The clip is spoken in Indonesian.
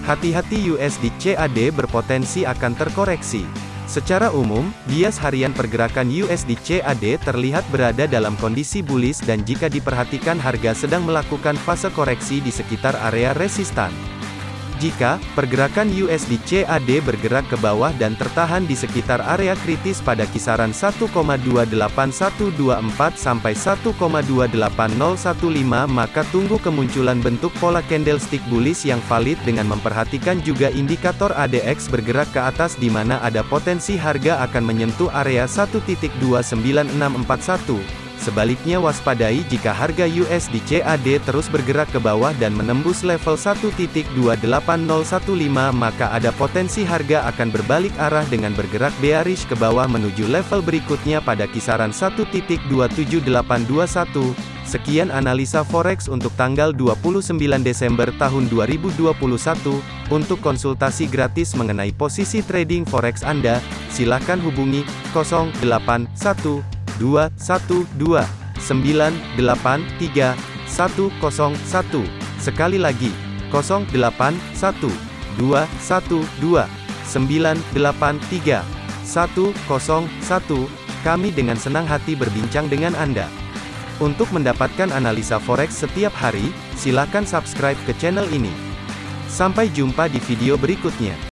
Hati-hati USD CAD berpotensi akan terkoreksi. Secara umum, bias harian pergerakan USD CAD terlihat berada dalam kondisi bullish dan jika diperhatikan harga sedang melakukan fase koreksi di sekitar area resistan. Jika pergerakan USD CAD bergerak ke bawah dan tertahan di sekitar area kritis pada kisaran 1,28124 sampai 1,28015 maka tunggu kemunculan bentuk pola candlestick bullish yang valid dengan memperhatikan juga indikator ADX bergerak ke atas di mana ada potensi harga akan menyentuh area 1.29641. Sebaliknya waspadai jika harga USD CAD terus bergerak ke bawah dan menembus level 1.28015 maka ada potensi harga akan berbalik arah dengan bergerak bearish ke bawah menuju level berikutnya pada kisaran 1.27821. Sekian analisa forex untuk tanggal 29 Desember tahun 2021. Untuk konsultasi gratis mengenai posisi trading forex Anda, silakan hubungi 081 212 983 101. Sekali lagi, 081 212 983 101. Kami dengan senang hati berbincang dengan Anda. Untuk mendapatkan analisa forex setiap hari, silakan subscribe ke channel ini. Sampai jumpa di video berikutnya.